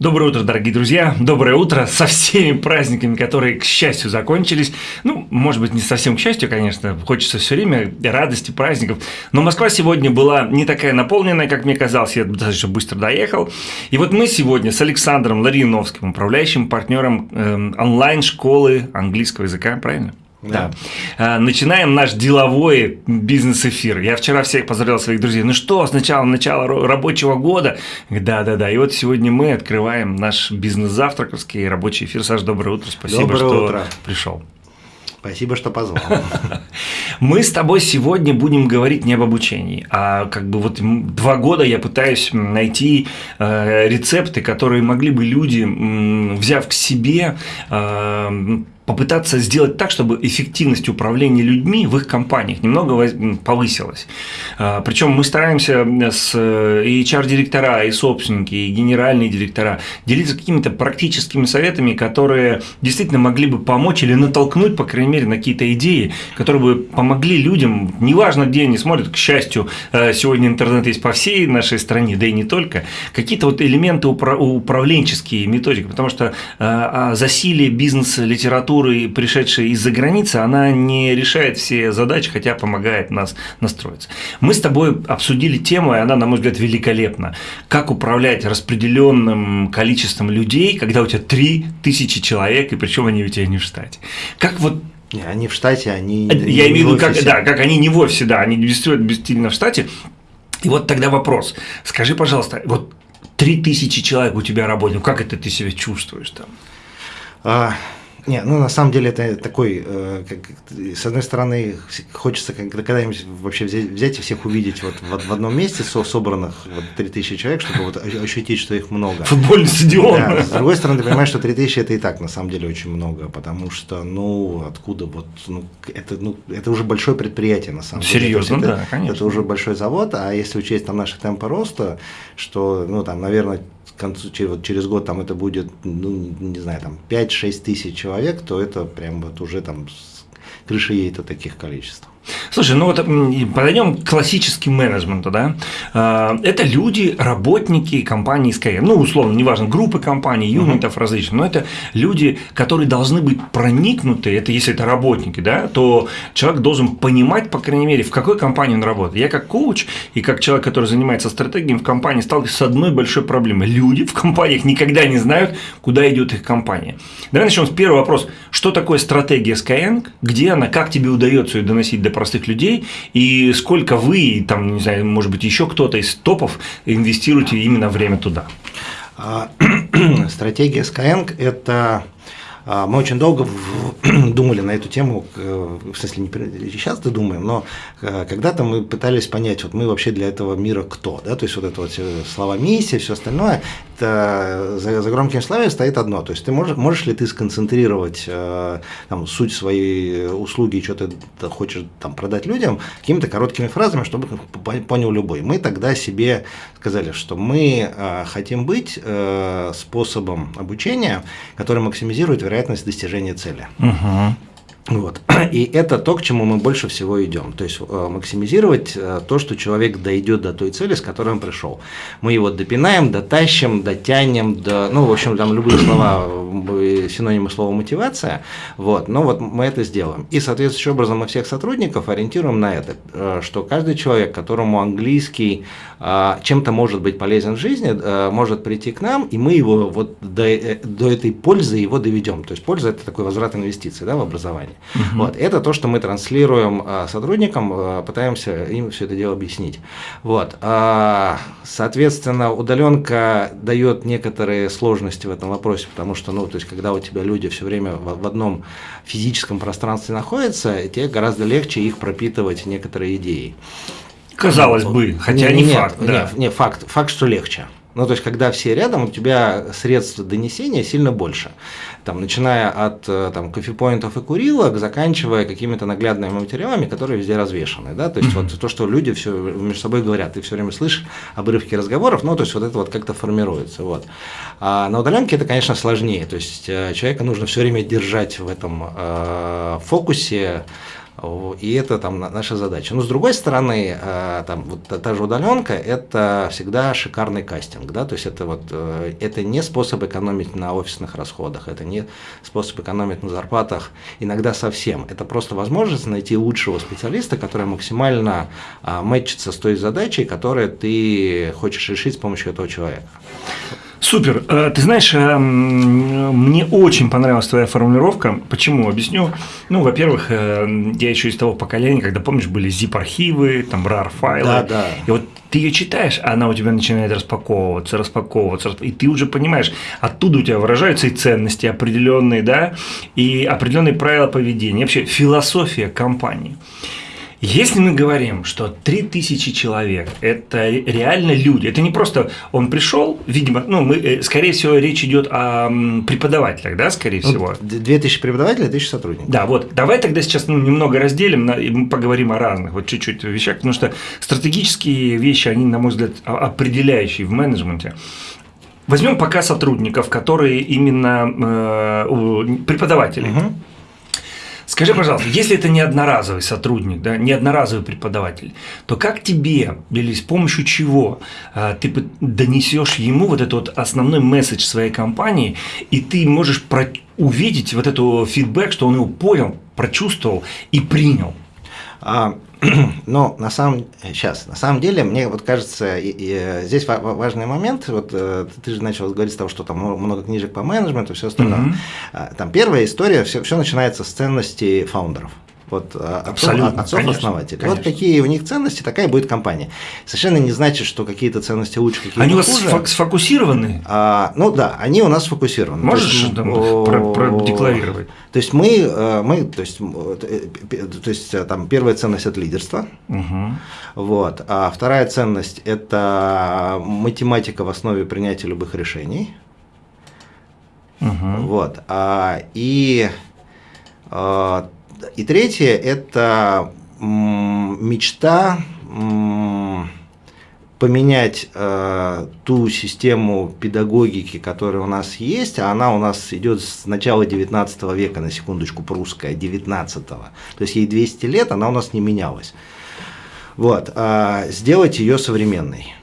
Доброе утро, дорогие друзья! Доброе утро со всеми праздниками, которые, к счастью, закончились. Ну, может быть, не совсем к счастью, конечно, хочется все время радости, праздников. Но Москва сегодня была не такая наполненная, как мне казалось, я достаточно быстро доехал. И вот мы сегодня с Александром Лариновским, управляющим партнером э, онлайн-школы английского языка, правильно? Да. да. Начинаем наш деловой бизнес-эфир. Я вчера всех поздравлял своих друзей. Ну что, сначала начало рабочего года? Да-да-да. И вот сегодня мы открываем наш бизнес-завтраковский рабочий эфир. Саш, доброе утро. Спасибо, доброе что утро. пришел. Спасибо, что позвал. Мы с тобой сегодня будем говорить не об обучении, а как бы вот два года я пытаюсь найти э, рецепты, которые могли бы люди, взяв к себе, э, попытаться сделать так, чтобы эффективность управления людьми в их компаниях немного повысилась. А, Причем мы стараемся с э, и HR-директора, и собственники, и генеральные директора делиться какими-то практическими советами, которые действительно могли бы помочь или натолкнуть, по крайней мере, на какие-то идеи, которые бы помогли людям, неважно где они смотрят, к счастью, э, сегодня интернет есть по всей нашей стране, да и не только, какие-то вот элементы управленческие методики, потому что э, засилие бизнес-литературы культуры, пришедшей из-за границы, она не решает все задачи, хотя помогает нас настроиться. Мы с тобой обсудили тему, и она, на мой взгляд, великолепна. Как управлять распределенным количеством людей, когда у тебя 3000 человек, и причем они у тебя не в штате. Как вот не, они в штате, они Я имею в виду, как, да, как они не в офисе, да, они действительно в штате. И вот тогда вопрос. Скажи, пожалуйста, вот 3000 человек у тебя работают, как это ты себя чувствуешь там? А, не, ну на самом деле это такой, э, как, с одной стороны, хочется когда-нибудь вообще взять, взять и всех увидеть вот в, в одном месте, со, собранных вот 3000 человек, чтобы вот ощутить, что их много. Футбольный стадион. Да, с другой стороны, ты понимаешь, что 3000 это и так на самом деле очень много, потому что, ну, откуда вот, ну, это, ну, это уже большое предприятие на самом деле. Серьезно, это, да, конечно. Это уже большой завод, а если учесть там наши темпы роста, что, ну, там, наверное, концу, через, год там это будет, ну, не знаю, там 5-6 тысяч человек, то это прям вот уже там с крыши едет от таких количеств. Слушай, ну вот подойдем к классическим менеджменту, да. А, это люди, работники компании Skyrim, ну, условно, неважно, группы компаний, юнитов uh-huh. различных, но это люди, которые должны быть проникнуты, это если это работники, да, то человек должен понимать, по крайней мере, в какой компании он работает. Я как коуч и как человек, который занимается стратегией в компании, сталкиваюсь с одной большой проблемой. Люди в компаниях никогда не знают, куда идет их компания. Давай начнем с первого вопроса. Что такое стратегия Skyeng? Где она? Как тебе удается ее доносить до простых людей, и сколько вы, там, не знаю, может быть, еще кто-то из топов инвестируете именно время туда? А, стратегия Skyeng – это мы очень долго думали на эту тему, в смысле, не сейчас -то думаем, но э, когда-то мы пытались понять, вот мы вообще для этого мира кто, да, то есть вот это вот слова миссия, все остальное, это за, за громким словами стоит одно, то есть ты можешь, можешь ли ты сконцентрировать э, там, суть своей услуги, что ты хочешь там продать людям какими-то короткими фразами, чтобы понял любой. Мы тогда себе сказали, что мы э, хотим быть способом обучения, который максимизирует вероятность вероятность достижения цели. Угу. Вот. И это то, к чему мы больше всего идем. То есть э, максимизировать э, то, что человек дойдет до той цели, с которой он пришел. Мы его допинаем, дотащим, дотянем, до, ну, в общем, там любые слова, э, синонимы слова мотивация. Вот. Но вот мы это сделаем. И соответствующим образом мы всех сотрудников ориентируем на это, что каждый человек, которому английский чем-то может быть полезен в жизни, может прийти к нам, и мы его вот до, до этой пользы его доведем. То есть польза – это такой возврат инвестиций да, в образование. Угу. Вот, это то, что мы транслируем а, сотрудникам, а, пытаемся им все это дело объяснить. Вот, а, соответственно, удаленка дает некоторые сложности в этом вопросе, потому что, ну, то есть, когда у тебя люди все время в, одном физическом пространстве находятся, тебе гораздо легче их пропитывать некоторые идеи. Казалось бы, хотя не, не факт. Да. Нет, не, факт, факт, что легче. Ну, то есть, когда все рядом, у тебя средств донесения сильно больше. Там, начиная от э, там, кофепоинтов и курилок, заканчивая какими-то наглядными материалами, которые везде развешаны. Да? То есть, вот то, что люди все между собой говорят, ты все время слышишь обрывки разговоров, ну, то есть, вот это вот как-то формируется. Вот. А на удаленке это, конечно, сложнее. То есть, э, человека нужно все время держать в этом э, фокусе, И это там наша задача. Но с другой стороны, э, там вот та же удаленка – это всегда шикарный кастинг, да, то есть это вот э, это не способ экономить на офисных расходах, это не способ экономить на зарплатах, иногда совсем. Это просто возможность найти лучшего специалиста, который максимально а, мэтчится с той задачей, которую ты хочешь решить с помощью этого человека. Супер. Э, ты знаешь, э, мне очень понравилась твоя формулировка. Почему? Объясню. Ну, во-первых, э, я еще из того поколения, когда, помнишь, были zip-архивы, там, RAR-файлы. Да, да. И вот ты ее читаешь, а она у тебя начинает распаковываться, распаковываться, и ты уже понимаешь, оттуда у тебя выражаются и ценности определенные, да, и определенные правила поведения, вообще философия компании. Если мы говорим, что 3000 человек – это реально люди, это не просто он пришел, видимо, ну, мы, э, скорее всего, речь идет о преподавателях, да, скорее ну, всего. 2000 преподавателей, 1000 сотрудников. Да, вот, давай тогда сейчас ну, немного разделим, на, и мы поговорим о разных, вот чуть-чуть вещах, потому что стратегические вещи, они, на мой взгляд, определяющие в менеджменте. Возьмем пока сотрудников, которые именно э, преподаватели. Угу. Скажи, пожалуйста, если это не одноразовый сотрудник, да, не одноразовый преподаватель, то как тебе или с помощью чего а, ты донесешь ему вот этот вот основной месседж своей компании, и ты можешь про увидеть вот эту фидбэк, что он его понял, прочувствовал и принял? А, но на самом сейчас на самом деле мне вот кажется и, и, здесь важный момент. Вот э, ты же начал говорить с того, что там много книжек по менеджменту, все остальное. Mm-hmm. Там первая история, все, все начинается с ценностей фаундеров вот а, отцов, отцов основателей. Вот какие у них ценности, такая будет компания. Совершенно не значит, что какие-то ценности лучше, какие-то Они у вас сфокусированы? А, ну да, они у нас сфокусированы. Можешь есть, там, про, продекларировать? То есть мы, э, мы то есть, э, то есть э, там первая ценность это лидерство, угу. вот, а вторая ценность это математика в основе принятия любых решений, угу. вот, а, и и третье – это мечта поменять э, ту систему педагогики, которая у нас есть, а она у нас идет с начала 19 века, на секундочку, прусская, 19 -го. То есть ей 200 лет, она у нас не менялась. Вот, э, сделать ее современной.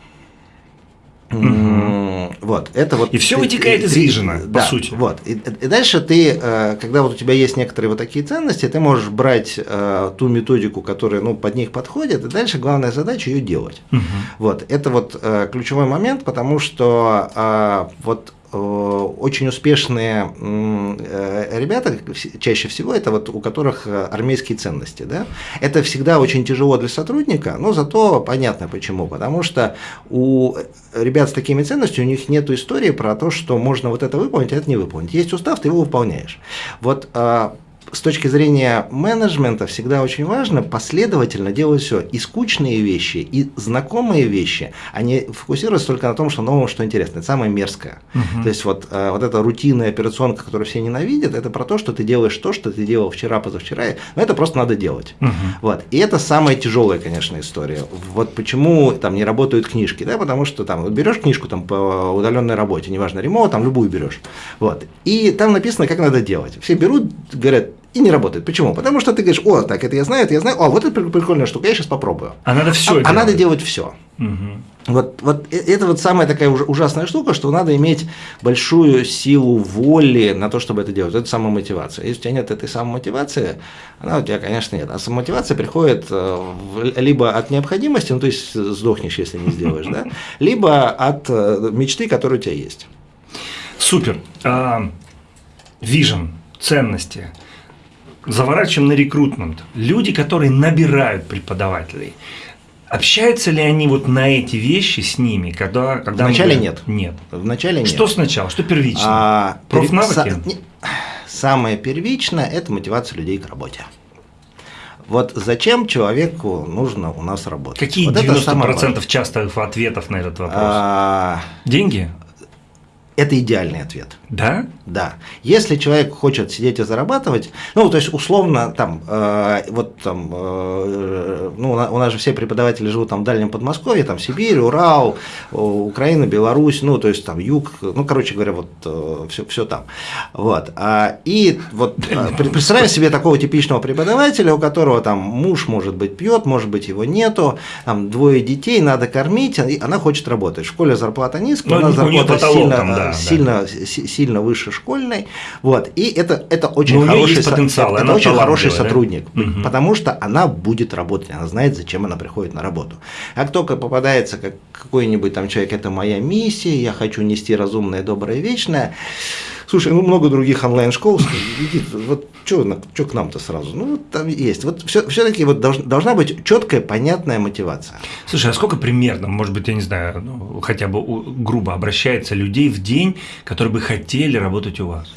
Угу. Вот, это вот. И все вытекает из вижена, по да, сути. Вот. И, и дальше ты, э, когда вот у тебя есть некоторые вот такие ценности, ты можешь брать э, ту методику, которая ну, под них подходит, и дальше главная задача ее делать. Угу. Вот. Это вот э, ключевой момент, потому что вот Э, очень успешные э, ребята, чаще всего это вот у которых э, армейские ценности. Да? Это всегда очень тяжело для сотрудника, но зато понятно почему. Потому что у ребят с такими ценностями у них нет истории про то, что можно вот это выполнить, а это не выполнить. Есть устав, ты его выполняешь. Вот с точки зрения менеджмента всегда очень важно последовательно делать все. И скучные вещи, и знакомые вещи, они фокусируются только на том, что новое, что интересно. Это самое мерзкое. Угу. То есть вот, э, вот эта рутинная операционка, которую все ненавидят, это про то, что ты делаешь то, что ты делал вчера, позавчера, но это просто надо делать. Угу. Вот. И это самая тяжелая, конечно, история. Вот почему там не работают книжки, да, потому что там вот берешь книжку там по удаленной работе, неважно, ремонт, там любую берешь. Вот. И там написано, как надо делать. Все берут, говорят, и не работает. Почему? Потому что ты говоришь, о, так, это я знаю, это я знаю, о, вот это прикольная штука, я сейчас попробую. А надо все. А, а надо делать все. Угу. Вот, вот э, это вот самая такая ужасная штука, что надо иметь большую силу воли на то, чтобы это делать. Это самая мотивация. Если у тебя нет этой самой мотивации, она у тебя, конечно, нет. А самомотивация приходит э, либо от необходимости, ну то есть сдохнешь, если не сделаешь, да, либо от э, мечты, которая у тебя есть. Супер. Вижен, ценности – заворачиваем на рекрутмент. Люди, которые набирают преподавателей, Общаются ли они вот на эти вещи с ними, когда, когда Вначале нет. Нет. Вначале нет. Что сначала? Что первично? А, Профнавыки? Са... Самое первичное – это мотивация людей к работе. Вот зачем человеку нужно у нас работать? Какие вот 90% частых ответов на этот вопрос? А... Деньги? Это идеальный ответ. Да? Да. Если человек хочет сидеть и зарабатывать, ну, то есть, условно, там, э, вот там, э, ну, у нас же все преподаватели живут там в Дальнем Подмосковье, там, Сибирь, Урал, Украина, Беларусь, ну, то есть, там, Юг, ну, короче говоря, вот э, все, все там. Вот. А, и вот э, представляем себе такого типичного преподавателя, у которого там муж, может быть, пьет, может быть, его нету, там, двое детей, надо кормить, и она хочет работать. В школе зарплата низкая, ну, у нас зарплата сильно, там, да, сильно, да. сильно выше школьной. Вот. И это, это очень Но хороший, есть потенциал, это очень хороший сотрудник, Угу. потому что она будет работать, она знает, зачем она приходит на работу. Как только попадается как какой-нибудь там человек, это моя миссия, я хочу нести разумное, доброе, вечное. Слушай, ну много других онлайн-школ, иди, вот что к нам-то сразу? Ну, вот там есть. Вот все-таки вот долж, должна быть четкая, понятная мотивация. Слушай, а сколько примерно, может быть, я не знаю, ну, хотя бы грубо обращается людей в день, которые бы хотели работать у вас?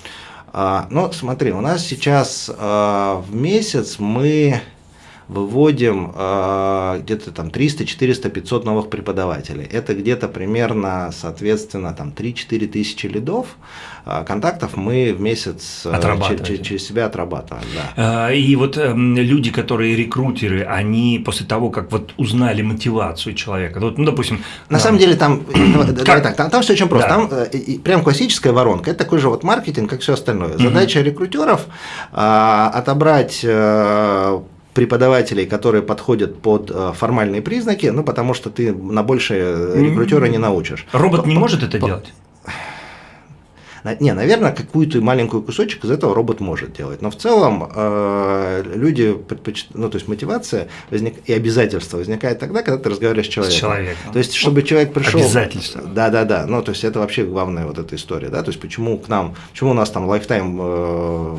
А, ну, смотри, у нас сейчас а, в месяц мы выводим э, где-то там 300, 400, 500 новых преподавателей. Это где-то примерно, соответственно, там 3-4 тысячи лидов. Э, контактов мы в месяц э, через, через себя отрабатываем. Да. И вот э, люди, которые рекрутеры, они после того, как вот узнали мотивацию человека, вот, ну, допустим… На да. самом деле там, давай так, там, там все очень просто. Да. Там э, прям классическая воронка. Это такой же вот маркетинг, как все остальное. Задача угу. рекрутеров э, отобрать э, преподавателей, которые подходят под э, формальные признаки, ну, потому что ты на большее рекрутера не научишь. Робот не может это делать? Не, наверное, какую-то маленькую кусочек из этого робот может делать. Но в целом э, люди предпочитают, ну, то есть мотивация возник... и обязательство возникает тогда, когда ты разговариваешь с человеком. С человеком. То есть, чтобы человек пришел. Обязательство. Да, да, да. Ну, то есть, это вообще главная вот эта история. Да? То есть, почему к нам, почему у нас там лайфтайм э,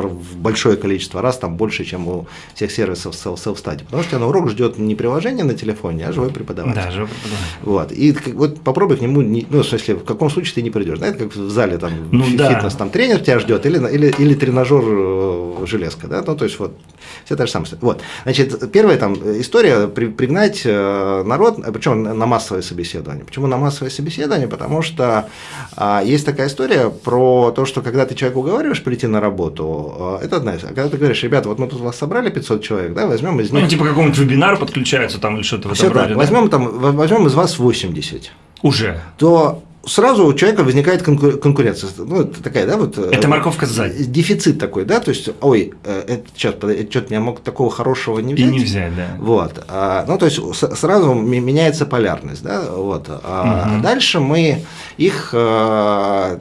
в большое количество раз, там больше, чем у всех сервисов self-study. Потому что тебя на урок ждет не приложение на телефоне, а живой преподаватель. Да, живой преподаватель. Вот. И вот попробуй к нему, не, ну, в смысле, в каком случае ты не придешь. Знаете, как в зале там ну, фитнес, да. там тренер тебя ждет, или, или, или тренажер э, железка, да, ну, то есть вот все та же самая Вот. Значит, первая там история при, пригнать э, народ, причем на массовое собеседование. Почему на массовое собеседование? Потому что а, есть такая история про то, что когда ты человека уговариваешь прийти на работу, э, это одна из. А когда ты говоришь, ребята, вот мы тут вас собрали 500 человек, да, возьмем из них. Ну, типа какому-нибудь вебинару подключаются там или что-то в этом роде. Да? Возьмем, там, возьмем из вас 80. Уже. То сразу у человека возникает конкуренция. Ну, такая, да, вот. Это морковка сзади. Дефицит такой, да, то есть, ой, это, сейчас, что-то я мог такого хорошего не взять. И не взять, да. Вот. А, ну, то есть, сразу меняется полярность, да, вот. А угу. дальше мы их а,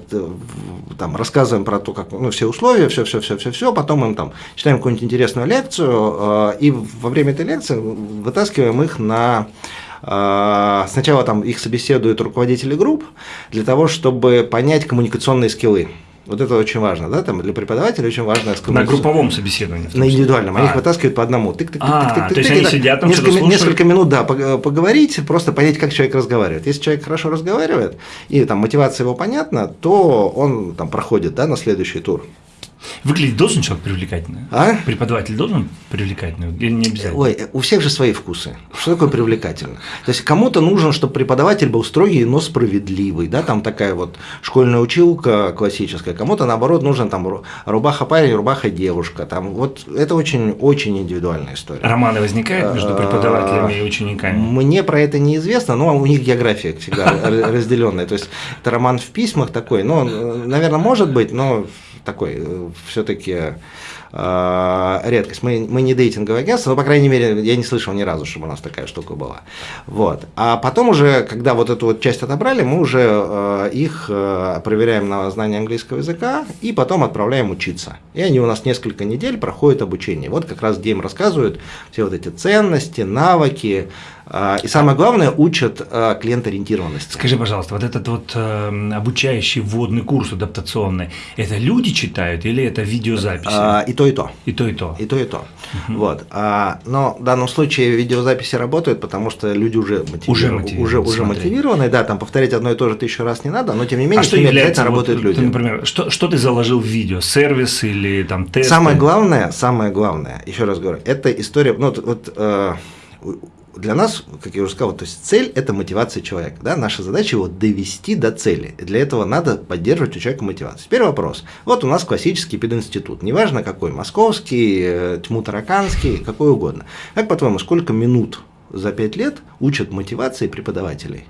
там рассказываем про то, как, ну, все условия, все, все, все, все, все, потом им там читаем какую-нибудь интересную лекцию, и во время этой лекции вытаскиваем их на сначала там их собеседуют руководители групп для того, чтобы понять коммуникационные скиллы. Вот это очень важно, да, там для преподавателя очень важно. На групповом собеседовании. На индивидуальном, они а. их вытаскивают по одному. Тык, тык, а, тык, тык, то есть они сидят там несколько, несколько минут, да, поговорить, просто понять, как человек разговаривает. Если человек хорошо разговаривает и там мотивация его понятна, то он там проходит, да, на следующий тур. Выглядеть должен человек привлекательно? А? Преподаватель должен привлекательно или не обязательно? Ой, у всех же свои вкусы. Что такое привлекательно? То есть кому-то нужно, чтобы преподаватель был строгий, но справедливый, да, там такая вот школьная училка классическая. Кому-то наоборот нужен там рубаха парень, рубаха девушка. Там вот это очень очень индивидуальная история. Романы возникают между преподавателями и учениками? Мне про это неизвестно, но у них география всегда разделенная. То есть это роман в письмах такой, ну, наверное, может быть, но такой э, все-таки э, редкость. Мы, мы не дейтинговое агентство, но, по крайней мере, я не слышал ни разу, чтобы у нас такая штука была. Вот. А потом уже, когда вот эту вот часть отобрали, мы уже э, их э, проверяем на знание английского языка и потом отправляем учиться. И они у нас несколько недель проходят обучение. Вот как раз где им рассказывают все вот эти ценности, навыки, а, и самое главное, учат а, клиент-ориентированности. Скажи, пожалуйста, вот этот вот э, обучающий вводный курс адаптационный, это люди читают или это видеозаписи? А, и то, и то. И то, и то. И то, и то. Угу. Вот. А, но в данном случае видеозаписи работают, потому что люди уже мотивированы. Уже мотивированы, уже, уже мотивированы да, там повторять одно и то же тысячу раз не надо, но тем не менее, а что является, работают вот, люди. Ты, например, что, что ты заложил в видео? Сервис или там тест? Самое главное, самое главное, еще раз говорю, это история, ну вот, вот э, для нас, как я уже сказал, то есть цель – это мотивация человека. Да? Наша задача его довести до цели. Для этого надо поддерживать у человека мотивацию. Теперь вопрос. Вот у нас классический пединститут. Неважно какой, московский, э, тьму-тараканский, какой угодно. Как по-твоему, сколько минут за пять лет учат мотивации преподавателей?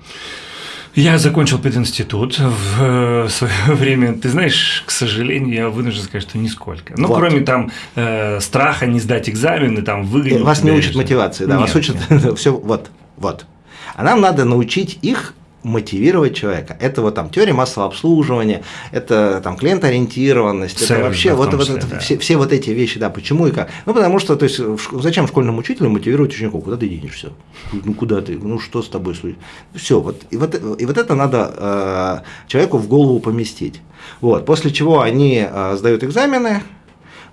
Я закончил пединститут в э, свое время. Ты знаешь, к сожалению, я вынужден сказать, что нисколько. Ну, вот. кроме там э, страха не сдать экзамены, там выгонять. Вас не учат мотивации, да, нет, вас учат все вот, вот. А нам надо научить их мотивировать человека. Это вот там теория массового обслуживания, это там клиентоориентированность, Сервис, это вообще да, вот, вот это, да. все, все вот эти вещи, да, почему и как. Ну, потому что, то есть, зачем школьному учителю мотивировать учеников? Куда ты денешься? Ну, куда ты? Ну, что с тобой? Все, вот, и вот, и вот это надо э, человеку в голову поместить. Вот, после чего они э, сдают экзамены,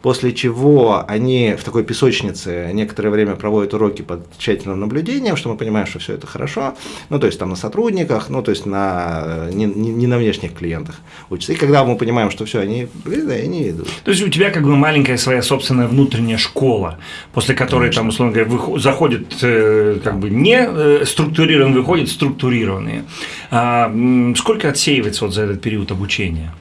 после чего они в такой песочнице некоторое время проводят уроки под тщательным наблюдением, что мы понимаем, что все это хорошо, ну, то есть там на сотрудниках, ну, то есть на, не, не на внешних клиентах учатся. И когда мы понимаем, что все, они, да, они идут. То есть у тебя как бы маленькая своя собственная внутренняя школа, после которой Конечно. там, условно говоря, выход, заходит э, как бы не э, структурированные, выходят структурированные. А, сколько отсеивается вот за этот период обучения?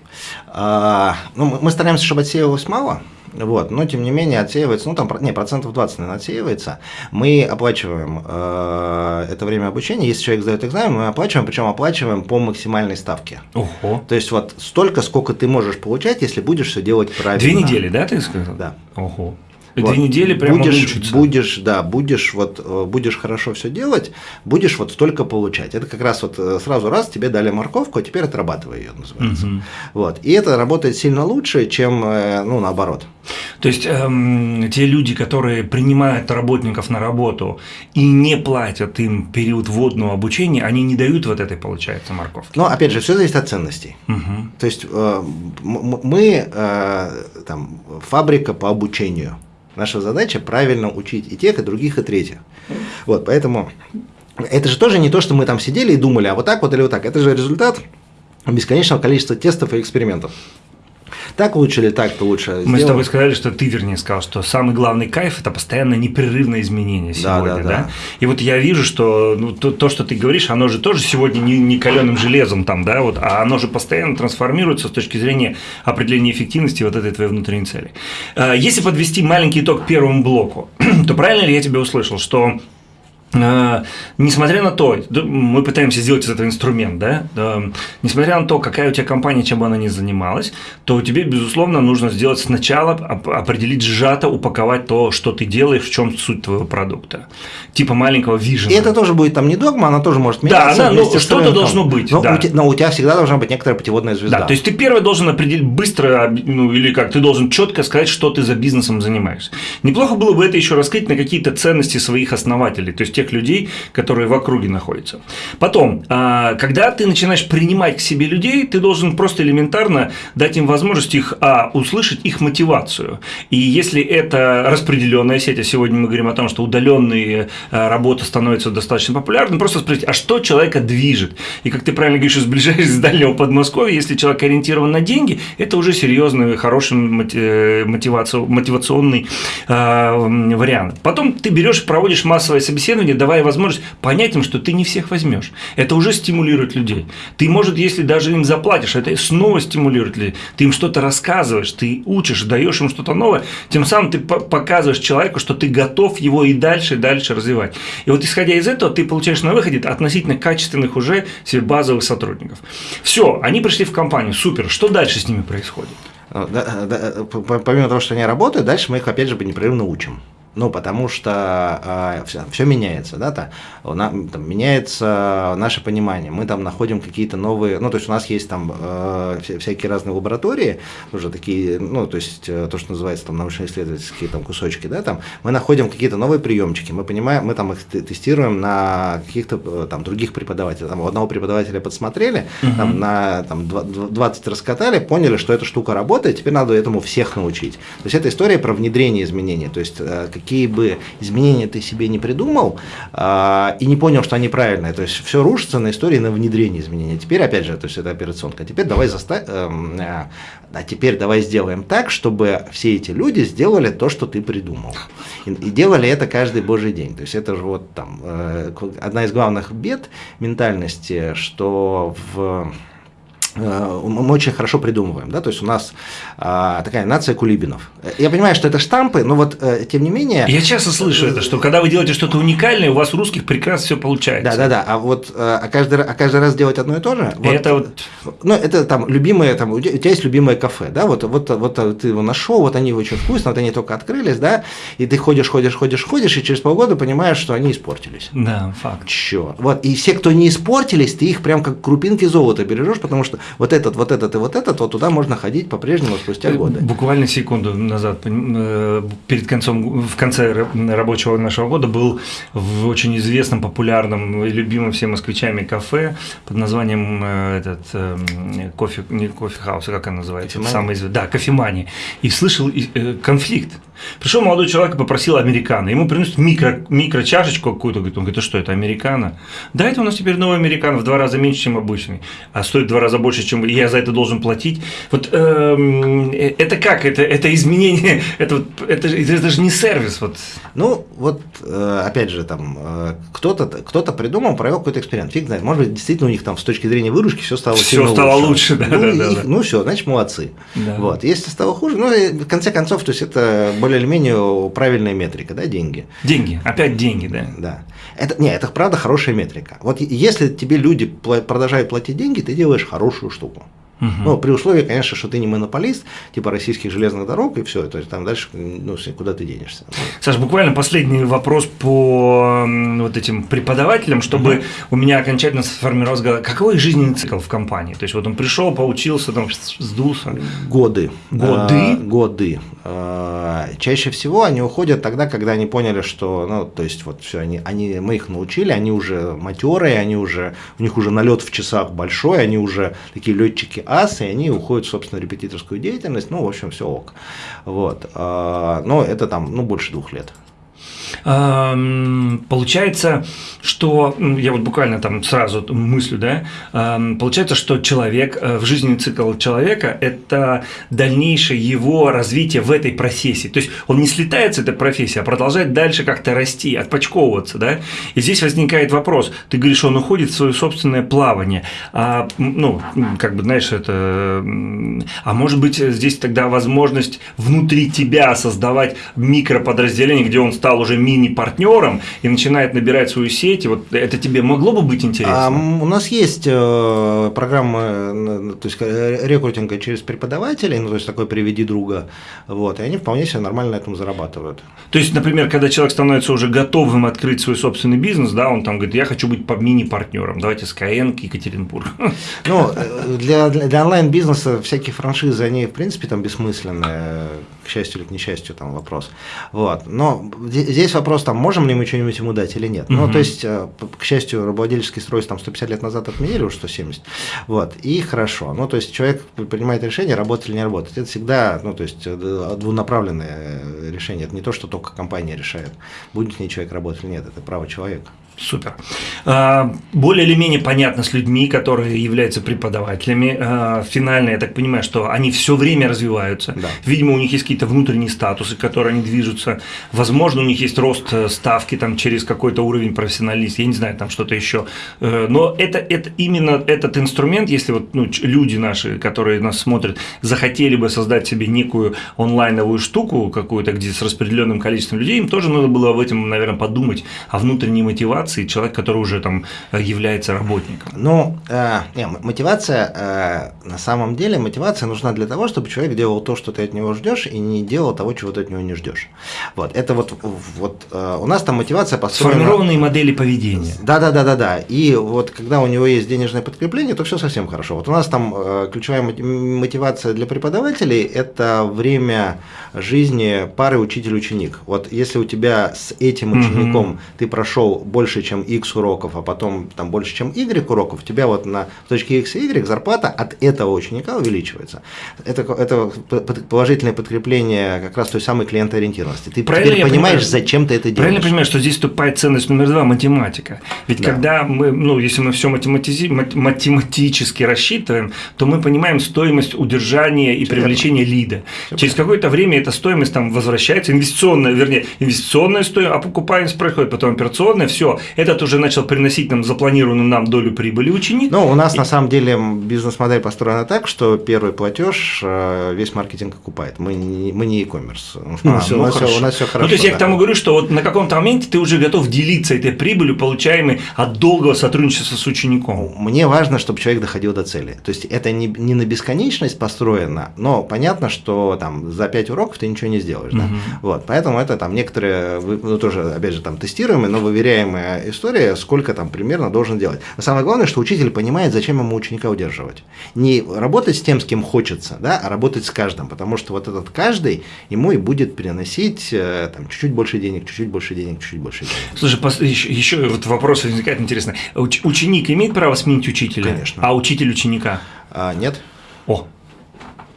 А, ну, мы стараемся, чтобы отсеивалось мало, вот, но тем не менее отсеивается, ну там не, процентов 20, наверное, отсеивается. Мы оплачиваем э, это время обучения. Если человек сдает экзамен, мы оплачиваем, причем оплачиваем по максимальной ставке. Ого. То есть вот столько, сколько ты можешь получать, если будешь все делать правильно. Две недели, да, ты сказал? Да. Ого. Вот. Две недели прямо будешь, учиться. Будешь, да, будешь вот, э, будешь хорошо все делать, будешь вот столько получать. Это как раз вот э, сразу раз тебе дали морковку, а теперь отрабатывай ее, называется. Угу. Вот. И это работает сильно лучше, чем, э, ну, наоборот. То есть эм, те люди, которые принимают работников на работу и не платят им период вводного обучения, они не дают вот этой, получается, морковки. Но опять же, все зависит от ценностей. Угу. То есть э, мы э, там фабрика по обучению. Наша задача правильно учить и тех, и других, и третьих. Вот, поэтому это же тоже не то, что мы там сидели и думали, а вот так вот или вот так. Это же результат бесконечного количества тестов и экспериментов. Так лучше или так-то лучше Мы сделать. с тобой сказали, что ты, вернее, сказал, что самый главный кайф – это постоянно непрерывное изменение сегодня, да? да, да? И вот я вижу, что ну, то, то, что ты говоришь, оно же тоже сегодня не, не каленым железом там, да, вот, а оно же постоянно трансформируется с точки зрения определения эффективности вот этой твоей внутренней цели. А, если подвести маленький итог первому блоку, то правильно ли я тебя услышал, что несмотря на то, мы пытаемся сделать из этого инструмент, да, несмотря на то, какая у тебя компания, чем бы она ни занималась, то тебе, безусловно, нужно сделать сначала, определить сжато, упаковать то, что ты делаешь, в чем суть твоего продукта. Типа маленького вижена. И это тоже будет там не догма, она тоже может меняться. Да, ну, что-то должно быть. Но, да. у тебя, но у тебя всегда должна быть некоторая путеводная звезда. Да, то есть ты первый должен определить быстро, ну или как, ты должен четко сказать, что ты за бизнесом занимаешься. Неплохо было бы это еще раскрыть на какие-то ценности своих основателей. То есть тех людей, которые в округе находятся. Потом, а, когда ты начинаешь принимать к себе людей, ты должен просто элементарно дать им возможность их, а, услышать их мотивацию. И если это распределенная сеть, а сегодня мы говорим о том, что удаленные а, работы становятся достаточно популярны, просто спросить, а что человека движет? И как ты правильно говоришь, сближаясь с дальнего Подмосковья, если человек ориентирован на деньги, это уже серьезный, хороший э, мотивационный вариант. Потом ты берешь, проводишь массовое собеседование, давая возможность понять им, что ты не всех возьмешь. Это уже стимулирует людей. Ты, может, если даже им заплатишь, это снова стимулирует людей. Ты им что-то рассказываешь, ты учишь, даешь им что-то новое, тем самым ты показываешь человеку, что ты готов его и дальше, и дальше развивать. И вот исходя из этого, ты получаешь на выходе относительно качественных уже себе базовых сотрудников. Все, они пришли в компанию, супер. Что дальше с ними происходит? Да, помимо того, что они работают, дальше мы их опять же непрерывно учим. Ну, потому что э, а, все, все меняется, да, то, на, там, меняется наше понимание. Мы там находим какие-то новые, ну, то есть у нас есть там э, всякие разные лаборатории, уже такие, ну, то есть э, то, что называется там научно-исследовательские там кусочки, да, там мы находим какие-то новые приемчики, мы понимаем, мы там их тестируем на каких-то э, там других преподавателей. Там у одного преподавателя подсмотрели, угу. там на там, 20 раскатали, поняли, что эта штука работает, теперь надо этому всех научить. То есть это история про внедрение изменений, то есть э, какие бы изменения ты себе не придумал, а, и не понял, что они правильные. То есть все рушится на истории на внедрение изменений. Теперь, опять же, то есть это операционка. Теперь давай заставь, эм, а, а теперь давай сделаем так, чтобы все эти люди сделали то, что ты придумал. И, и делали это каждый божий день. То есть это же вот там э, одна из главных бед ментальности, что в Э, мы очень хорошо придумываем, да, то есть у нас а, такая нация кулибинов. Я понимаю, что это штампы, но вот э, тем не менее. Я часто слышу это, что когда вы делаете что-то уникальное, у вас у русских прекрасно все получается. Да, да, да. А вот э, а каждый, а каждый раз делать одно и то же. Вот, это вот. Ну, это там любимое, там, у тебя есть любимое кафе, да, вот, вот, вот ты его нашел, вот они очень вкусно, вот они только открылись, да, и ты ходишь, ходишь, ходишь, ходишь, и через полгода понимаешь, что они испортились. Да, факт. Черт. Вот, и все, кто не испортились, ты их прям как крупинки золота бережешь, потому что вот этот, вот этот и вот этот, вот туда можно ходить по-прежнему спустя годы. Буквально секунду назад, э, перед концом, в конце рабочего нашего года был в очень известном, популярном, любимом всеми москвичами кафе под названием э, этот э, кофе, не кофе хаус, а как она называется? Самый известный. Да, кофемания. И слышал конфликт. Пришел молодой человек и попросил американо. Ему приносят микро, микро чашечку какую-то. Говорит, он говорит, а что это, американо? Да, это у нас теперь новый американо в два раза меньше, чем обычный. А стоит в два раза больше, чем я за это должен платить. Вот эм, э, это как? Это, это изменение, это, это, это же не сервис. Вот. Ну, вот э, опять же, там э, кто-то кто придумал, провел какой-то эксперимент. Фиг знает, может быть, действительно у них там с точки зрения выручки все стало все стало лучше. лучше да, ну, да, их, да. ну все, значит, молодцы. Да. Вот. Если стало хуже, ну, в конце концов, то есть это более или менее правильная метрика, да, деньги. Деньги, опять деньги, да. Да. Это, не, это правда хорошая метрика. Вот если тебе люди продолжают платить деньги, ты делаешь хорошую штуку. Угу. Ну, при условии, конечно, что ты не монополист, типа российских железных дорог, и все, то есть там дальше, ну, куда ты денешься. Саш, буквально последний вопрос по вот этим преподавателям, чтобы угу. у меня окончательно сформировалось, какой жизненный цикл в компании? То есть вот он пришел, поучился, там, сдулся. Годы. Годы? А, годы. А, чаще всего они уходят тогда, когда они поняли, что, ну, то есть вот все, они, они, мы их научили, они уже матерые, они уже, у них уже налет в часах большой, они уже такие летчики асы, и они уходят в, собственно, репетиторскую деятельность, ну, в общем, все ок. Вот. А, но это там, ну, больше двух лет. Получается, что, я вот буквально там сразу мыслю, да, получается, что человек, э, в жизненный цикл человека – это дальнейшее его развитие в этой профессии. То есть он не слетает с этой профессии, а продолжает дальше как-то расти, отпочковываться, да. И здесь возникает вопрос, ты говоришь, он уходит в свое собственное плавание, а, ну, как бы, знаешь, это, а может быть, здесь тогда возможность внутри тебя создавать микроподразделение, где он стал уже мини-партнером и начинает набирать свою сеть, и вот это тебе могло бы быть интересно? А, у нас есть э, программа э, то есть, э, рекрутинга через преподавателей, ну, то есть такой «приведи друга», вот, и они вполне себе нормально на этом зарабатывают. То есть, например, когда человек становится уже готовым открыть свой собственный бизнес, да, он там говорит, я хочу быть мини-партнером, давайте Skyeng, Екатеринбург. Ну, для, для онлайн-бизнеса всякие франшизы, они, в принципе, там бессмысленные, к счастью или к несчастью, там вопрос. Вот. Но здесь вопрос, там, можем ли мы что-нибудь ему дать или нет. Угу. Ну, то есть, э, к счастью, рабовладельческий строй там 150 лет назад отменили, уже 170. Вот. И хорошо. Ну, то есть, человек принимает решение, работать или не работать. Это всегда, ну, то есть, э, двунаправленное решение. Это не то, что только компания решает, будет с ней человек работать или нет. Это право человека. Супер. А, более или менее понятно с людьми, которые являются преподавателями. А, финально, я так понимаю, что они все время развиваются. Да. Видимо, у них есть какие-то внутренние статусы, которые они движутся. Возможно, у них есть рост э, ставки там, через какой-то уровень профессионалист, я не знаю, там что-то еще. Э, но это, это именно этот инструмент, если вот ну, люди наши, которые нас смотрят, захотели бы создать себе некую онлайновую штуку какую-то, где с распределенным количеством людей, им тоже надо было об этом, наверное, подумать, о внутренней мотивации мотивации человек, который уже там э, является работником? Ну, э, не, мотивация, э, на самом деле, мотивация нужна для того, чтобы человек делал то, что ты от него ждешь, и не делал того, чего ты от него не ждешь. Вот, это вот, вот э, у нас там мотивация построена… Сформированные модели поведения. Да, да, да, да, да. И вот когда у него есть денежное подкрепление, то все совсем хорошо. Вот у нас там э, ключевая мотивация для преподавателей – это время жизни пары учитель-ученик. Вот если у тебя с этим учеником угу. ты прошел больше больше, чем X уроков, а потом там больше, чем Y уроков, у тебя вот на точке X и Y зарплата от этого ученика увеличивается. Это, это положительное подкрепление как раз той самой клиентоориентированности. Ты Правильно теперь понимаешь, понимаю, зачем ты это делаешь. Правильно понимаешь, что здесь вступает ценность номер два – математика. Ведь да. когда мы, ну, если мы все математизи, математически рассчитываем, то мы понимаем стоимость удержания и привлечения лида. Все Через какое-то время эта стоимость там возвращается, инвестиционная, вернее, инвестиционная стоимость, а покупаемость происходит, потом операционная, все. Этот уже начал приносить нам запланированную нам долю прибыли ученик. Ну, у нас и... на самом деле бизнес-модель построена так, что первый платеж э, весь маркетинг окупает. Мы не, мы не e-commerce. Ну, у, нас, ну, все, у нас все хорошо. Ну, то есть да. я к тому говорю, что вот на каком-то моменте ты уже готов делиться этой прибылью, получаемой от долгого сотрудничества с учеником. Мне важно, чтобы человек доходил до цели. То есть это не, не на бесконечность построено, но понятно, что там за 5 уроков ты ничего не сделаешь. Угу. Да? Вот, поэтому это там некоторые, ну, тоже, опять же, там тестируемые, но история, сколько там примерно должен делать. Но самое главное, что учитель понимает, зачем ему ученика удерживать. Не работать с тем, с кем хочется, да, а работать с каждым, потому что вот этот каждый ему и будет переносить э, там чуть-чуть больше денег, чуть-чуть больше денег, чуть-чуть больше денег. Слушай, еще, еще вот вопрос возникает интересно. Уч, ученик имеет право сменить учителя? Конечно. А учитель ученика? А, нет. О,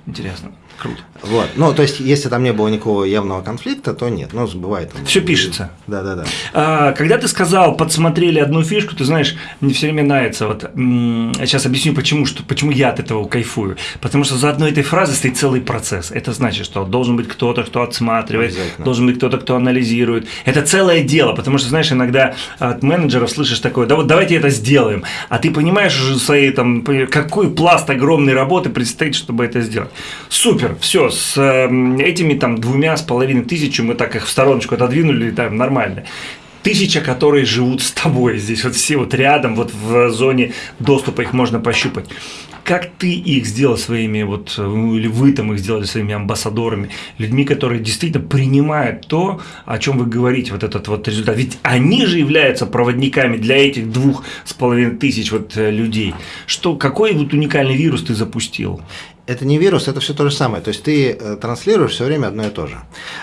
интересно. Круто. Вот. Ну, то есть, если там не было никакого явного конфликта, то нет. Ну, бывает. Все пишется. Да, да, да. А, когда ты сказал, подсмотрели одну фишку, ты знаешь, мне все время нравится. Вот сейчас объясню, почему, что, почему я от этого кайфую. Потому что за одной этой фразой стоит целый процесс. Это значит, что должен быть кто-то, кто отсматривает, должен быть кто-то, кто анализирует. Это целое дело, потому что, знаешь, иногда от менеджеров слышишь такое, да вот давайте это сделаем. А ты понимаешь уже своей там, какой пласт огромной работы предстоит, чтобы это сделать. Супер, все, с эм, этими там двумя с половиной тысячами мы так их в стороночку отодвинули, там нормально тысяча, которые живут с тобой здесь, вот все вот рядом, вот в зоне доступа их можно пощупать. Как ты их сделал своими, вот, ну, или вы там их сделали своими амбассадорами, людьми, которые действительно принимают то, о чем вы говорите, вот этот вот результат. Ведь они же являются проводниками для этих двух с половиной тысяч вот э, людей. Что, какой вот уникальный вирус ты запустил? Это не вирус, это все то же самое. То есть ты э, транслируешь все время одно и то же.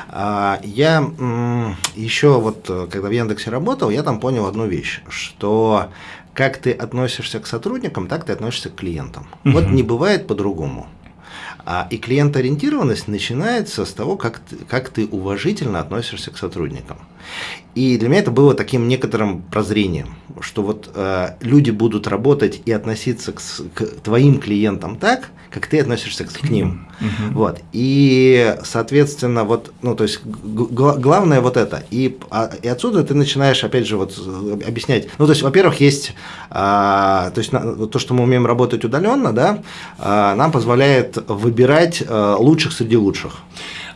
А, я еще вот, э, когда в Яндексе работал, я там понял одну вещь, что как ты относишься к сотрудникам, так ты относишься к клиентам. Угу. Вот не бывает по-другому. А, и клиентоориентированность начинается с того, как ты, как ты уважительно относишься к сотрудникам. И для меня это было таким некоторым прозрением, что вот э, люди будут работать и относиться к, к твоим клиентам так, как ты относишься к, к ним. Uh-huh. Вот. И, соответственно, вот, ну, то есть, главное вот это. И, а, и отсюда ты начинаешь, опять же, вот объяснять. Ну, то есть, во-первых, есть, а, то есть, на, то, что мы умеем работать удаленно, да, а, нам позволяет выбирать а, лучших среди лучших.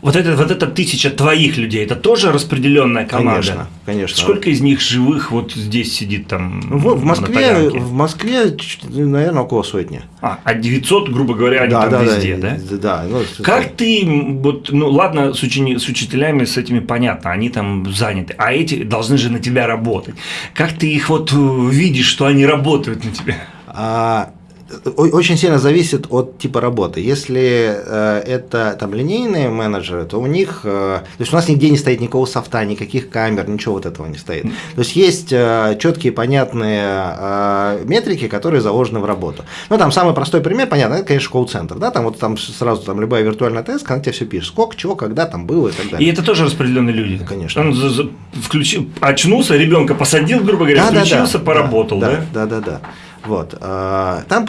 Вот это, вот это тысяча твоих людей, это тоже распределенная команда? Конечно, конечно. Сколько из них живых вот здесь сидит там в, в Москве, в Москве, наверное, около сотни. А, а 900, грубо говоря, они да, там да, везде, да? Да, да. Ну, как ты, вот, ну ладно, с, учени, с учителями с этими понятно, они там заняты, а эти должны же на тебя работать. Как ты их вот видишь, что они работают на тебя? А, очень сильно зависит от типа работы. Если э, это там линейные менеджеры, то у них, э, то есть у нас нигде не стоит никакого софта, никаких камер, ничего вот этого не стоит. То есть есть э, четкие понятные э, метрики, которые заложены в работу. Ну там самый простой пример, понятно, это конечно колл-центр, да, там вот там сразу там любая виртуальная тест, она тебе все пишет, сколько, чего, когда там было и так далее. И это тоже распределенные люди. Конечно. Он включил, очнулся, ребенка посадил, грубо говоря, да, включился, да, да, поработал, да? Да, да, да. да. Вот. А, там,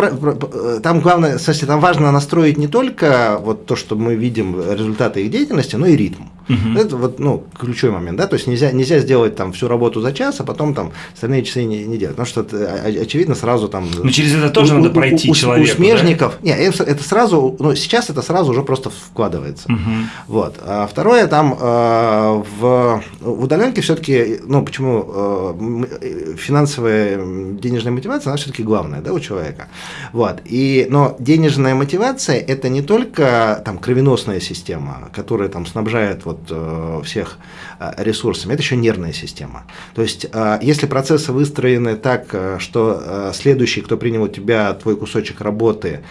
там главное, кстати, там важно настроить не только вот то, что мы видим результаты их деятельности, но и ритм. Угу. Это вот, ну, ключевой момент, да, то есть нельзя, нельзя сделать там всю работу за час, а потом там остальные часы не, не делать, потому что это, очевидно сразу там… Но через это тоже у, надо пройти у, человеку, У смежников, да? не, это сразу, ну, сейчас это сразу уже просто вкладывается. Угу. Вот. А второе, там э, в, в удаленке все-таки, ну, почему э, финансовая денежная мотивация, она все-таки главная, да, у человека. Вот. И, но денежная мотивация – это не только там кровеносная система, которая там снабжает вот вот э, всех э, ресурсами, это еще нервная система. То есть, э, если процессы выстроены так, что следующий, кто принял у тебя твой кусочек работы,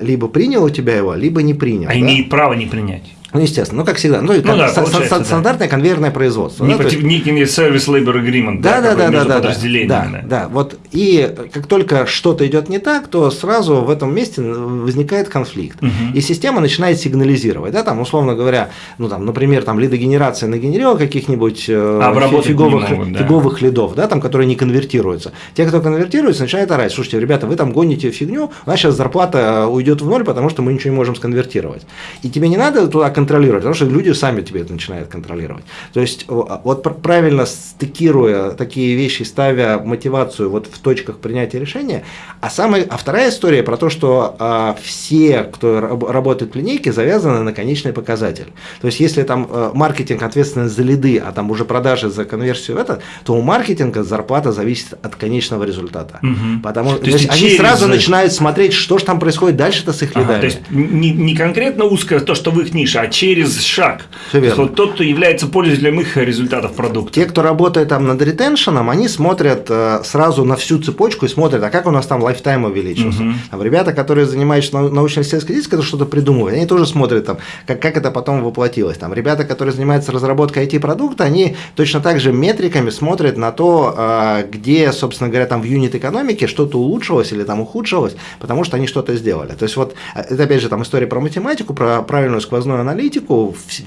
либо принял у тебя его, либо не принял. А да? имеет право не принять. Ну, естественно, ну, как всегда. Ну, ну да, ст- стандартное да. конвейерное производство. Не да, по некий сервис labor agreement, да, да, да, да, да, да, да, да, вот и как только что-то идет не так, то сразу в этом месте возникает конфликт, угу. и система начинает сигнализировать, да, там условно говоря, ну там, например, там лидогенерация нагенерила каких-нибудь э, фиговых, могут, да. фиговых лидов, да, там, которые не конвертируются. Те, кто конвертируется, начинают орать, слушайте, ребята, вы там гоните фигню, у нас сейчас зарплата уйдет в ноль, потому что мы ничего не можем сконвертировать. И тебе не надо туда контролировать, потому что люди сами тебе это начинают контролировать. То есть вот правильно стыкируя такие вещи, ставя мотивацию вот в точках принятия решения, а, самая, а вторая история про то, что а, все, кто работает в линейке, завязаны на конечный показатель. То есть если там а, маркетинг ответственен за лиды, а там уже продажи за конверсию это, то у маркетинга зарплата зависит от конечного результата. Угу. Потому что они через... сразу начинают смотреть, что же там происходит дальше-то с их лидами. Ага, то есть не, не конкретно узкое то, что в их нише, а через через шаг. Все верно. Вот тот, кто является пользователем их результатов продукта. Те, кто работает там над ретеншеном, они смотрят э, сразу на всю цепочку и смотрят, а как у нас там лайфтайм увеличился. Угу. Там ребята, которые занимаются научно-исследовательской деятельностью, что-то придумывают, они тоже смотрят, там, как, как это потом воплотилось. Там ребята, которые занимаются разработкой IT-продукта, они точно так же метриками смотрят на то, э, где, собственно говоря, там в юнит-экономике что-то улучшилось или там ухудшилось, потому что они что-то сделали. То есть вот э, это опять же там история про математику, про правильную сквозную аналитику,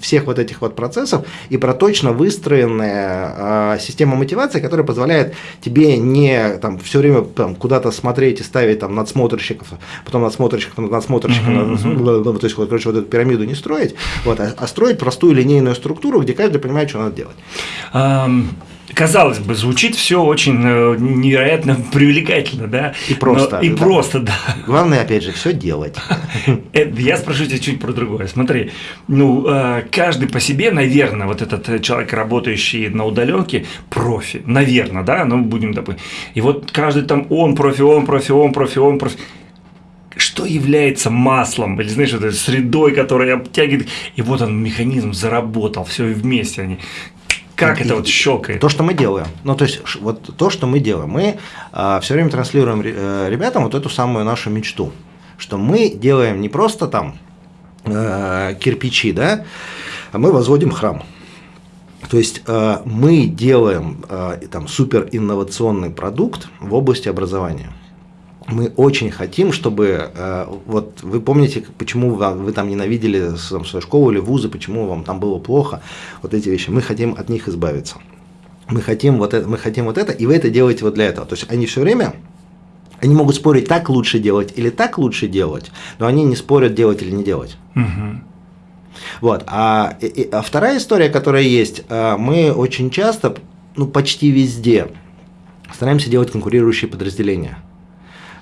всех вот этих вот процессов и про точно выстроенная система мотивации, которая позволяет тебе не там все время там, куда-то смотреть и ставить там надсмотрщиков, потом надсмотрщиков, надсмотрщиков, uh-huh, uh-huh. то есть, вот, короче, вот эту пирамиду не строить, вот, а, а строить простую линейную структуру, где каждый понимает, что надо делать. Um казалось бы, звучит все очень э, невероятно привлекательно, да? И просто. Но, и да. просто, да. Главное, опять же, все делать. Э, я спрошу тебя чуть про другое. Смотри, ну, э, каждый по себе, наверное, вот этот человек, работающий на удаленке, профи, наверное, да, ну, будем допустим. И вот каждый там, он профи, он профи, он профи, он профи что является маслом, или знаешь, этой средой, которая обтягивает, и вот он механизм заработал, все вместе они. Как и, это вот щелкает? То, что мы делаем. Ну, то есть, вот то, что мы делаем. Мы а, все время транслируем э, ребятам вот эту самую нашу мечту, что мы делаем не просто там э, кирпичи, да, а мы возводим храм. То есть э, мы делаем э, там супер инновационный продукт в области образования мы очень хотим, чтобы, э, вот вы помните, почему вы, вы там ненавидели там, свою школу или вузы, почему вам там было плохо, вот эти вещи, мы хотим от них избавиться. Мы хотим вот это, мы хотим вот это, и вы это делаете вот для этого. То есть они все время они могут спорить, так лучше делать или так лучше делать, но они не спорят, делать или не делать. Угу. Вот. А, и, а вторая история, которая есть, э, мы очень часто, ну почти везде, стараемся делать конкурирующие подразделения.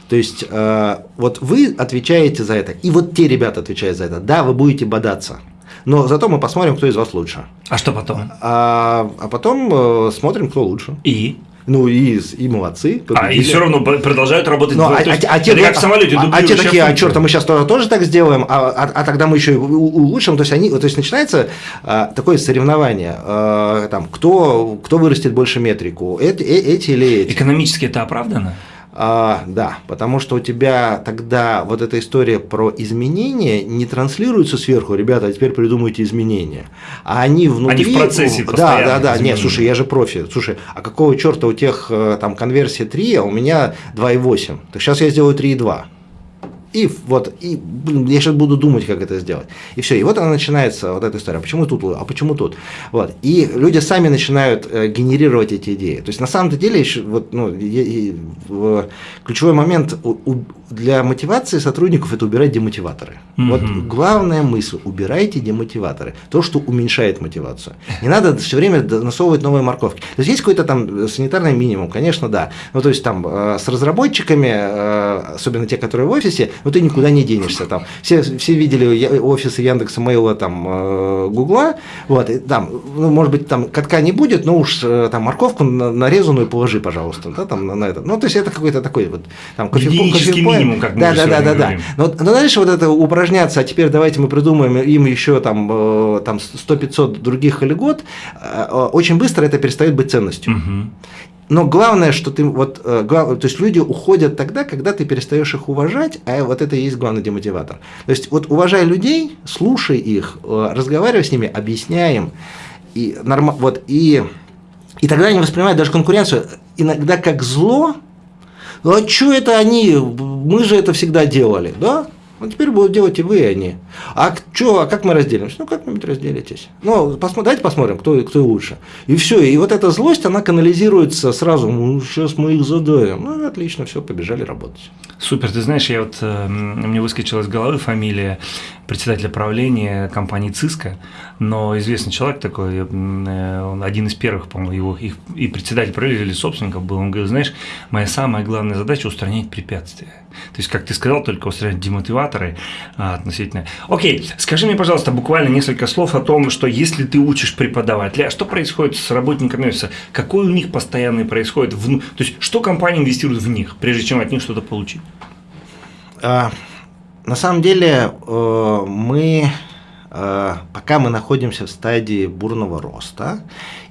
То есть, э, вот вы отвечаете за это, и вот те ребята отвечают за это. Да, вы будете бодаться. Но зато мы посмотрим, кто из вас лучше. А что потом? А, а потом э, смотрим, кто лучше. И? Ну и, и молодцы. Победили. А, и все равно продолжают работать. Ну, а, а, а, те, как в самолете. А, а те такие, а черт, мы сейчас тоже, тоже так сделаем, а, а, а тогда мы еще улучшим. То есть, они, то есть начинается а, такое соревнование. А, там, кто, кто вырастет больше метрику, эти, э, эти или эти. Экономически это оправдано? А, да, потому что у тебя тогда вот эта история про изменения не транслируется сверху, ребята, а теперь придумайте изменения. А они внутри. Они в процессе Да, да, да. Нет, слушай, я же профи. Слушай, а какого черта у тех э, там конверсия 3, а у меня 2,8? Так сейчас я сделаю 3,2 и вот, и, блин, я сейчас буду думать, как это сделать. И все, и вот она начинается, вот эта история, а почему тут, а почему тут? Вот, и люди сами начинают э, генерировать эти идеи. То есть, на самом деле, еще, вот, ну, и, и, в, ключевой момент у, у, для мотивации сотрудников – это убирать демотиваторы. Угу. Вот главная мысль – убирайте демотиваторы, то, что уменьшает мотивацию. Не надо все время насовывать новые морковки. То есть, есть какой-то там санитарный минимум, конечно, да. Ну, то есть, там, э, с разработчиками, э, особенно те, которые в офисе, но ты никуда не денешься. Там. Все, все видели офисы Яндекса, Мейла, там, э, Гугла, вот, и, там, ну, может быть, там катка не будет, но уж э, там морковку нарезанную положи, пожалуйста, да, там, на, это. Ну, то есть, это какой-то такой вот, там, кофе, минимум, как мы Да, да, да, да, да. Но, но дальше вот это упражняться, а теперь давайте мы придумаем им еще там, э, там 100-500 других или год, очень быстро это перестает быть ценностью. Угу. Но главное, что ты вот, э, то есть люди уходят тогда, когда ты перестаешь их уважать, а вот это и есть главный демотиватор. То есть вот уважай людей, слушай их, э, разговаривай с ними, объясняй им, и, норм, вот, и, и тогда они воспринимают даже конкуренцию иногда как зло, ну а что это они, мы же это всегда делали, да? Ну, теперь будут делать и вы, и они. А что, а как мы разделимся? Ну, как-нибудь разделитесь. Ну, посмотри, давайте посмотрим, кто, кто лучше. И все. И вот эта злость, она канализируется сразу. Ну, сейчас мы их задавим. Ну, отлично, все, побежали работать. Супер. Ты знаешь, я вот, э, мне выскочила из головы фамилия председателя правления компании «Циска», но известный человек такой, э, он один из первых, по-моему, его их, и председатель правления или собственников был, он говорит, знаешь, моя самая главная задача – устранять препятствия. То есть, как ты сказал, только устранять демотиваторы а, относительно. Окей, скажи мне, пожалуйста, буквально несколько слов о том, что если ты учишь преподавателя, а что происходит с работниками офиса, какой у них постоянный происходит, в, то есть, что компания инвестирует в них, прежде чем от них что-то получить? На самом деле э, мы, э, пока мы находимся в стадии бурного роста,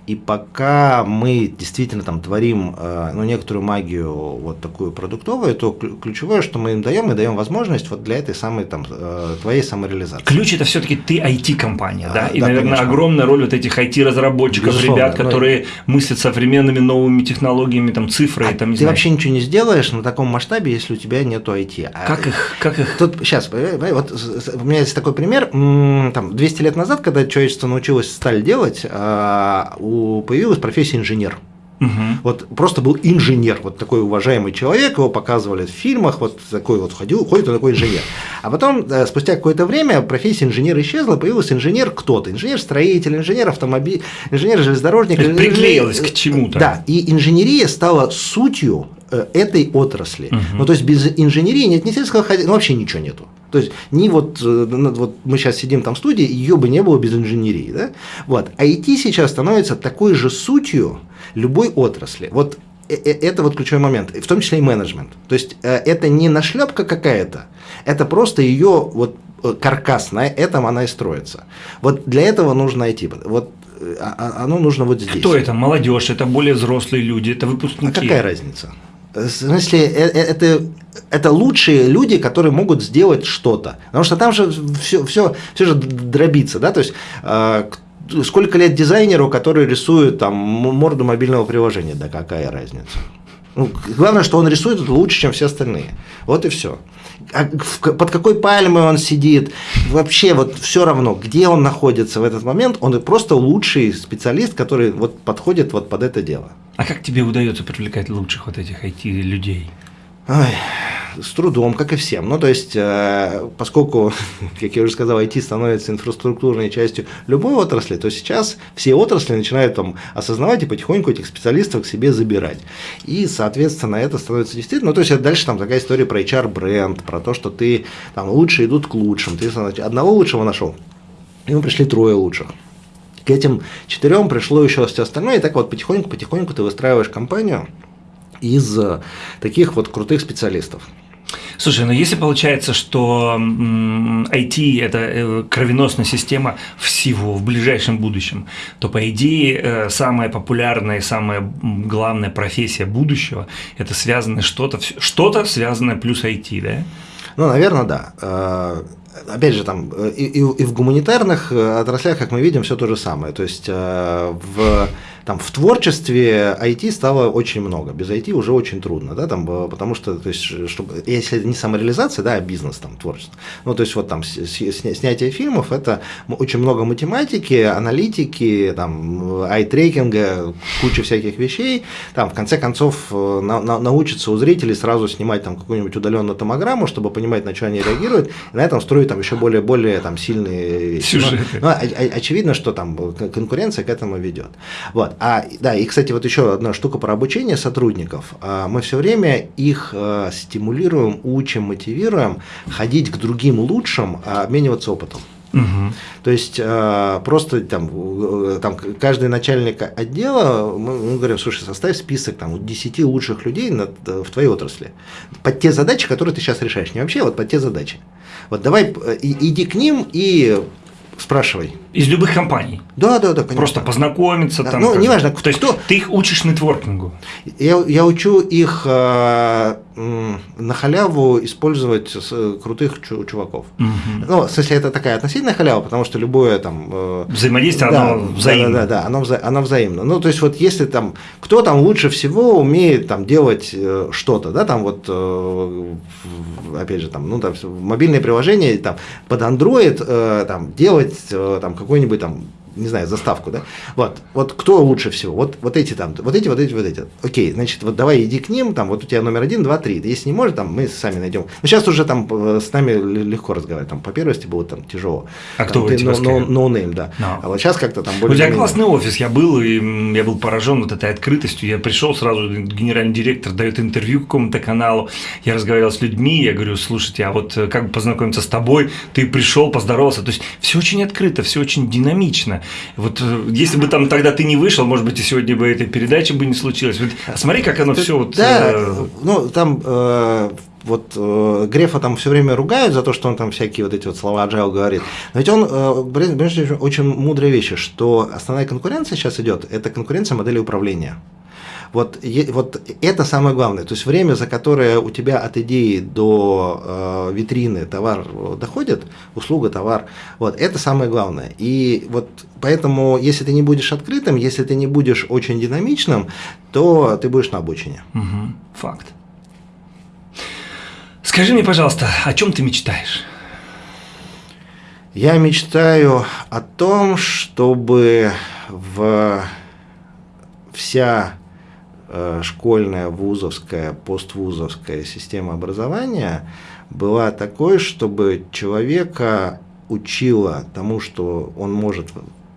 и пока мы действительно там творим э, ну, некоторую магию вот такую продуктовую, то ключевое, что мы им даем, мы даем возможность вот для этой самой там э, твоей самореализации. Ключ это все-таки ты IT-компания, да? И, да, наверное, конечно. огромная роль вот этих IT-разработчиков, Безусловно, ребят, которые но... мыслят современными новыми технологиями, там цифры, а там, не Ты знаю. вообще ничего не сделаешь на таком масштабе, если у тебя нету IT. А как их? Как их? Тут сейчас, вот у меня есть такой пример. Там 200 лет назад, когда человечество научилось сталь делать, а, у появилась профессия инженер. Угу. Вот просто был инженер, вот такой уважаемый человек, его показывали в фильмах, вот такой вот ходил, ходит он такой инженер. А потом, э, спустя какое-то время, профессия инженера исчезла, появился инженер кто-то, инженер-строитель, инженер автомобиль, инженер-железнодорожник. Приклеилась к чему-то. Да, и инженерия стала сутью э, этой отрасли. Угу. Ну, то есть без инженерии нет ни сельского хозяйства, ну, вообще ничего нету. То есть не вот, э, вот мы сейчас сидим там в студии, ее бы не было без инженерии. Да? Вот. IT сейчас становится такой же сутью любой отрасли. Вот э, э, это вот ключевой момент, в том числе и менеджмент. То есть это не нашлепка какая-то, это просто ее вот каркас, на этом она и строится. Вот для этого нужно IT. Вот а, а, оно нужно вот здесь. Кто это? Молодежь, это более взрослые люди, это выпускники. А какая разница? В смысле, это это лучшие люди, которые могут сделать что-то. Потому что там же все, все, все же дробится, да, то есть э, сколько лет дизайнеру, который рисует там морду мобильного приложения, да какая разница. Ну, главное, что он рисует лучше, чем все остальные. Вот и все. А под какой пальмой он сидит, вообще вот все равно, где он находится в этот момент, он просто лучший специалист, который вот подходит вот под это дело. А как тебе удается привлекать лучших вот этих IT-людей? Ой, с трудом, как и всем. Ну, то есть, э, поскольку, как я уже сказал, IT становится инфраструктурной частью любой отрасли, то сейчас все отрасли начинают там осознавать и потихоньку этих специалистов к себе забирать. И, соответственно, это становится действительно, ну, то есть, это дальше там такая история про HR-бренд, про то, что ты там лучше идут к лучшим. Ты значит, одного лучшего нашел, ему пришли трое лучших. К этим четырем пришло еще все остальное, и так вот потихоньку-потихоньку ты выстраиваешь компанию, из э, таких вот крутых специалистов. Слушай, ну если получается, что IT – это э, кровеносная система всего в ближайшем будущем, то, по идее, э, самая популярная и самая главная профессия будущего – это связано что-то, что-то связанное плюс IT, да? Ну, наверное, да опять же, там и, и, и в гуманитарных отраслях, как мы видим, все то же самое. То есть в там в творчестве IT стало очень много. Без IT уже очень трудно, да, там, э, потому что, то есть, чтобы, если не самореализация, да, а бизнес, там, творчество. Ну, то есть, вот там снятие фильмов, это очень много математики, аналитики, там, ай-трекинга, куча всяких вещей. Там, в конце концов, э, на, на, научиться у зрителей сразу снимать там какую-нибудь удаленную томограмму, чтобы понимать, на что они реагируют, и на этом строить там еще более, более там сильные вещи. Сюжеты. Ну, ну, очевидно, что там конкуренция к этому ведет. Вот. А, да, и, кстати, вот еще одна штука про обучение сотрудников. А, мы все время их а, стимулируем, учим, мотивируем ходить к другим лучшим, а, обмениваться опытом. Угу. То есть просто там, э, там каждый начальник отдела, мы, мы говорим, слушай, составь список там 10 лучших людей на, в твоей отрасли под те задачи, которые ты сейчас решаешь. Не вообще, вот под те задачи. Вот давай э, иди к ним и спрашивай. Из любых компаний. Да, да, да, конечно. Просто познакомиться Да, там. ну, неважно, То есть кто- ты их учишь нетворкингу. Я, я учу их э, на халяву использовать с- э, крутых чу- чуваков. Мгм. Ну, в смысле, это такая относительная халява, потому что любое там... э, Взаимодействие, да, оно взаимно. Да, да, да, оно, вза- оно взаимно. Ну, то есть, вот если там, кто там лучше всего умеет там делать э, что-то, да, там вот, э, опять же, там, ну, там, мобильное приложение там под Android э, там делать э, там какой-нибудь там не знаю, заставку, да? Вот, вот кто лучше всего? Вот, вот эти там, вот эти, вот эти, вот эти. Окей, значит, вот давай иди к ним, там, вот у тебя номер один, два, три. Если не может, там, мы сами найдем. Ну, сейчас уже там э, с нами легко разговаривать, там, по первости было там тяжело. А Там, кто вы, ты типа, no- no- name, да. No. А вот сейчас как-то там У тебя более классный офис, я был, и я был поражен вот этой открытостью. Я пришел сразу, генеральный директор дает интервью какому-то каналу, я разговаривал с людьми, я говорю, слушайте, а вот э, как бы познакомиться с тобой, ты пришел, поздоровался. То есть все очень открыто, все очень динамично. Вот э, если бы там тогда ты не вышел, может быть, и сегодня бы этой передачи бы не случилось. Вот смотри, как оно все вот... Да, э, ну там э, вот э, Грефа там все время ругают за то, что он там всякие вот эти вот слова agile говорит. Но ведь он, э, очень- очень мудрые вещи, что основная конкуренция сейчас идет, это конкуренция модели управления. Вот, вот это самое главное. То есть время, за которое у тебя от идеи до э, витрины товар э, доходит, услуга, товар, вот это самое главное. И вот поэтому, если ты не будешь открытым, если ты не будешь очень динамичным, то ты будешь на обочине. мгм, факт. Скажи мне, пожалуйста, о чем ты мечтаешь? Я мечтаю о том, чтобы в вся школьная, вузовская, поствузовская система образования была такой, чтобы человека учила тому, что он может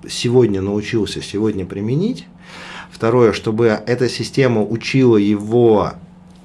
сегодня научился сегодня применить. Второе, чтобы эта система учила его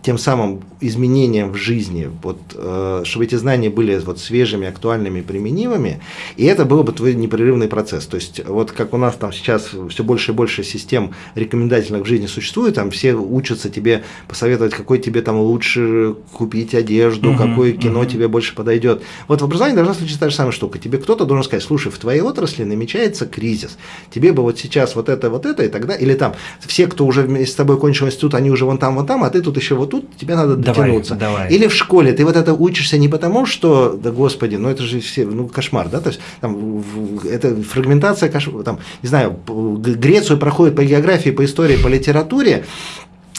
тем самым изменениям в жизни, вот, э, чтобы эти знания были вот свежими, актуальными, применимыми, и это был бы твой непрерывный процесс. То есть вот как у нас там сейчас все больше и больше систем рекомендательных в жизни существует, там все учатся тебе посоветовать, какой тебе там лучше купить одежду, Мгм, какое кино мгм. тебе больше подойдет. Вот в образовании должна случиться та же самая штука. Тебе кто-то должен сказать, слушай, в твоей отрасли намечается кризис, тебе бы вот сейчас вот это, вот это, и тогда, или там все, кто уже вместе с тобой кончил институт, они уже вон там, вон там, а ты тут еще вот тут, тебе надо Давай, дотянуться. давай. Или в школе ты вот это учишься не потому, что, да господи, ну это же все, ну кошмар, да, то есть там это фрагментация, там, не знаю, Грецию проходит по географии, по истории, по литературе,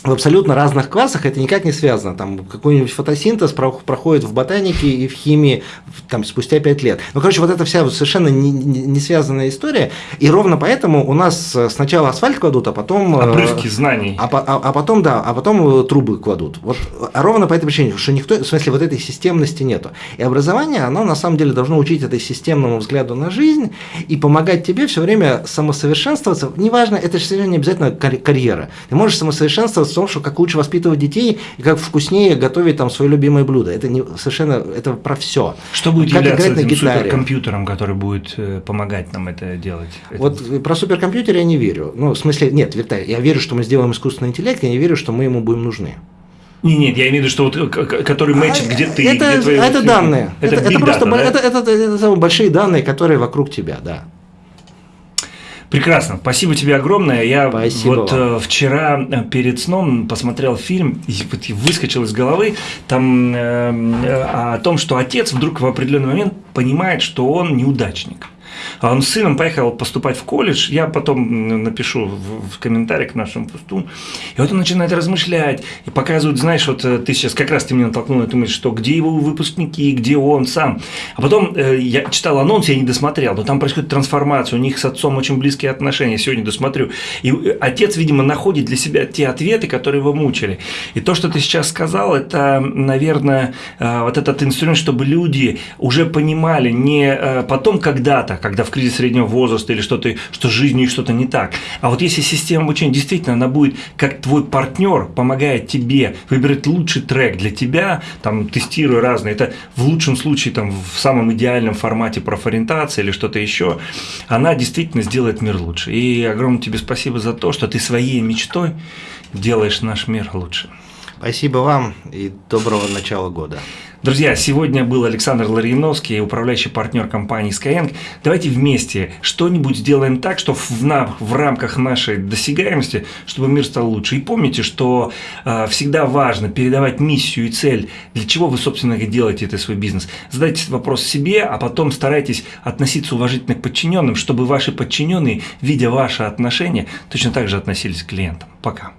в абсолютно разных классах это никак не связано. Там какой-нибудь фотосинтез про- проходит в ботанике и в химии там, спустя 5 лет. Ну, короче, вот эта вся совершенно не, не- не связанная история. И ровно поэтому у нас сначала асфальт кладут, а потом... э, Обрывки знаний. а, а- а потом, да, а потом э, трубы кладут. Вот а ровно по этой причине, что никто, в смысле, вот этой системности нету. И образование, оно на самом деле должно учить этой системному взгляду на жизнь и помогать тебе все время самосовершенствоваться. Неважно, это же не обязательно карь- карьера. Ты можешь самосовершенствоваться том, что как лучше воспитывать детей и как вкуснее готовить там свое любимое блюдо. Это не совершенно, это про все. Что будет как являться этим гитаре. суперкомпьютером, который будет э, помогать нам это делать? Это- Вот э, про суперкомпьютер я не верю. Ну, в смысле, нет, Виталий, я верю, что мы сделаем искусственный интеллект, я не верю, что мы ему будем нужны. Не, нет, я имею в виду, что вот э, который мэчит, А, где ты, это, где твои... это данные. Это, Это, это просто data, да? это, это, это самые большие данные, которые вокруг тебя, да. Прекрасно, спасибо тебе огромное. Я Спасибо вот вам. э, вчера э, перед сном посмотрел фильм, и выскочил из головы там э, э, о том, что отец вдруг в определенный момент понимает, что он неудачник. А Он с сыном поехал поступать в колледж, я потом напишу в, в комментариях к нашему посту. И вот он начинает размышлять и показывает, знаешь, вот э, ты сейчас как раз ты меня натолкнул на эту мысль, что где его выпускники, где он сам. А потом э, я читал анонс, я не досмотрел, но там происходит трансформация, у них с отцом очень близкие отношения, сегодня досмотрю. И э, отец, видимо, находит для себя те ответы, которые его мучили. И то, что ты сейчас сказал, это, наверное, э, вот этот инструмент, чтобы люди уже понимали не э, потом когда-то, когда в кризис среднего возраста или что-то, что с жизнью что-то не так, а вот если система обучения действительно она будет как твой партнер, помогает тебе выбрать лучший трек для тебя, там тестируя разные, это в лучшем случае там в самом идеальном формате профориентации или что-то еще, она действительно сделает мир лучше. И огромное тебе спасибо за то, что ты своей мечтой делаешь наш мир лучше. Спасибо вам и доброго начала года. Друзья, сегодня был Александр Ларьяновский, управляющий партнер компании Skyeng. Давайте вместе что-нибудь сделаем так, что в, на, в рамках нашей досягаемости, чтобы мир стал лучше. И помните, что э, всегда важно передавать миссию и цель, для чего вы, собственно, делаете это свой бизнес. Задайте вопрос себе, а потом старайтесь относиться уважительно к подчиненным, чтобы ваши подчиненные, видя ваши отношения, точно так же относились к клиентам. Пока.